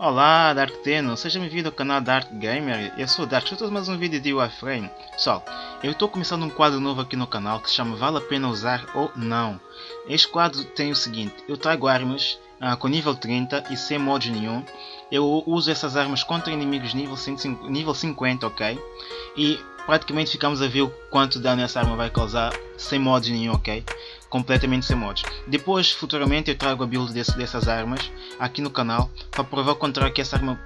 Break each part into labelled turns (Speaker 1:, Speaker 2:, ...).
Speaker 1: Olá, Dark Teno, seja bem-vindo ao canal Dark Gamer, eu sou o Dark, estou mais um vídeo de Warframe. Pessoal, eu estou começando um quadro novo aqui no canal que se chama Vale a Pena Usar ou Não. Este quadro tem o seguinte, eu trago armas uh, com nível 30 e sem mods nenhum. Eu uso essas armas contra inimigos nível, 150, nível 50, ok? E praticamente ficamos a ver o quanto dano essa arma vai causar sem mods nenhum, ok? Completamente sem mods. Depois, futuramente, eu trago a build desse, dessas armas aqui no canal para provar o contrário que essa arma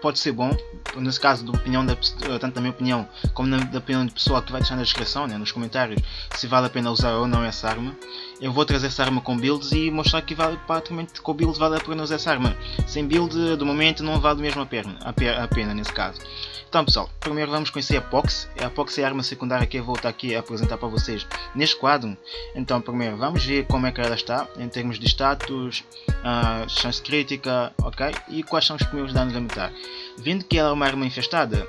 Speaker 1: pode ser bom, nesse caso da opinião da, tanto da minha opinião como da opinião de pessoa que vai deixar na descrição, né, nos comentários, se vale a pena usar ou não essa arma. Eu vou trazer essa arma com builds e mostrar que vale, praticamente com build vale a pena usar essa arma. Sem build, do momento, não vale mesmo a pena, a, a pena nesse caso. Então pessoal, primeiro vamos conhecer a Pox. A Pox é a arma secundária que eu vou estar aqui a apresentar para vocês neste quadro. Então primeiro vamos ver como é que ela está em termos de status, uh, chance crítica, ok? E quais são os primeiros danos elementar. Vendo que ela é uma arma infestada,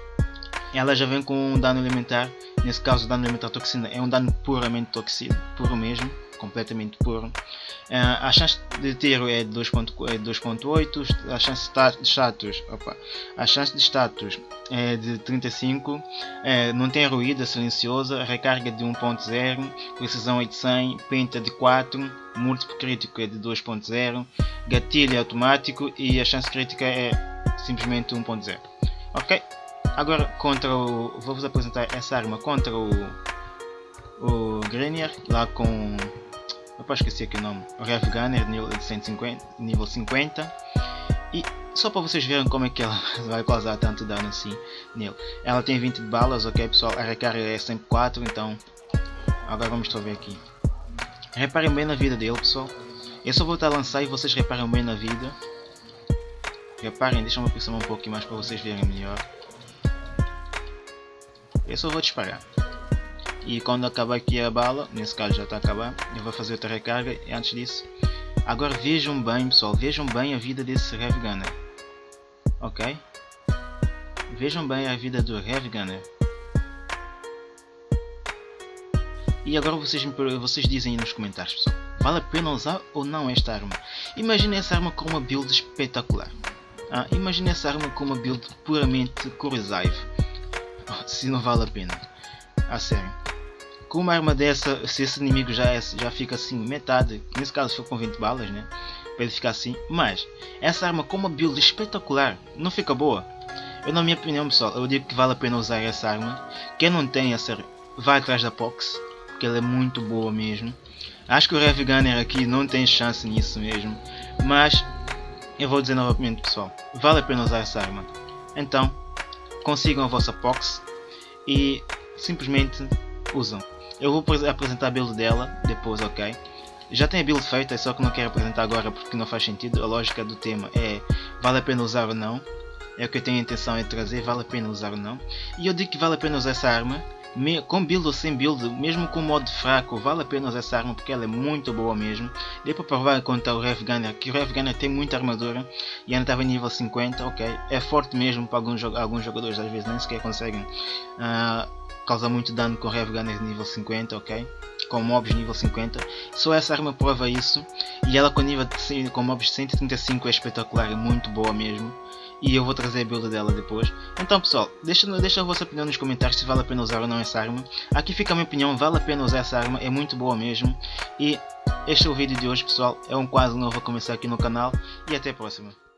Speaker 1: ela já vem com um dano elementar, nesse caso o dano elementar toxina é um dano puramente toxina, puro mesmo completamente puro. Uh, a chance de tiro é de 2.8, é a chance de status, opa, a chance de status é de 35, é, não tem ruído, é silenciosa, recarga de 1.0, precisão 800, penta de 4, múltiplo crítico é de 2.0, gatilho é automático e a chance crítica é simplesmente 1.0. Ok? Agora contra o. Vou-vos apresentar essa arma contra o. O Grenier, lá com Opa, esqueci aqui o nome. Rev Gunner nível 150, nível 50. E só para vocês verem como é que ela vai causar tanto dano assim nele. Ela tem 20 balas, ok pessoal? A recarga é sempre 4, então agora vamos ver aqui. Reparem bem na vida dele pessoal. Eu só vou estar a lançar e vocês reparem bem na vida. Reparem, deixa eu aproximar um pouquinho mais para vocês verem melhor. Eu só vou disparar e quando acabar aqui a bala, nesse caso já está a acabar, eu vou fazer outra recarga e antes disso, agora vejam bem pessoal, vejam bem a vida desse Heavy Gunner, ok? Vejam bem a vida do Heavy Gunner. E agora vocês, vocês dizem aí nos comentários pessoal, vale a pena usar ou não esta arma? Imagine essa arma com uma build espetacular. Ah, imagine essa arma com uma build puramente Corrosive. se não vale a pena. A sério com uma arma dessa, se esse inimigo já, é, já fica assim, metade, nesse caso foi com 20 balas, né? Para ele ficar assim, mas essa arma com uma build espetacular, não fica boa? Eu na minha opinião pessoal, eu digo que vale a pena usar essa arma. Quem não tem essa, vai atrás da Pox, porque ela é muito boa mesmo. Acho que o Rev Gunner aqui não tem chance nisso mesmo, mas eu vou dizer novamente pessoal, vale a pena usar essa arma. Então, consigam a vossa Pox e simplesmente usam. Eu vou apresentar a build dela depois, ok? Já tem a build feita, só que não quero apresentar agora porque não faz sentido. A lógica do tema é vale a pena usar ou não. É o que eu tenho a intenção de trazer, vale a pena usar ou não. E eu digo que vale a pena usar essa arma, com build ou sem build, mesmo com modo fraco, vale a pena usar essa arma porque ela é muito boa mesmo. Deu para provar contra o Rev Gunner, que o Rev Gunner tem muita armadura e ainda estava em nível 50, ok? É forte mesmo para alguns, alguns jogadores, às vezes nem sequer conseguem uh, causa muito dano com Rev Gunner nível 50, ok? Com mobs nível 50. Só essa arma prova isso. E ela com, nível de, com mobs 135 é espetacular, é muito boa mesmo. E eu vou trazer a build dela depois. Então pessoal, deixa, deixa a vossa opinião nos comentários se vale a pena usar ou não essa arma. Aqui fica a minha opinião, vale a pena usar essa arma, é muito boa mesmo. E este é o vídeo de hoje pessoal, é um quadro novo a começar aqui no canal. E até a próxima.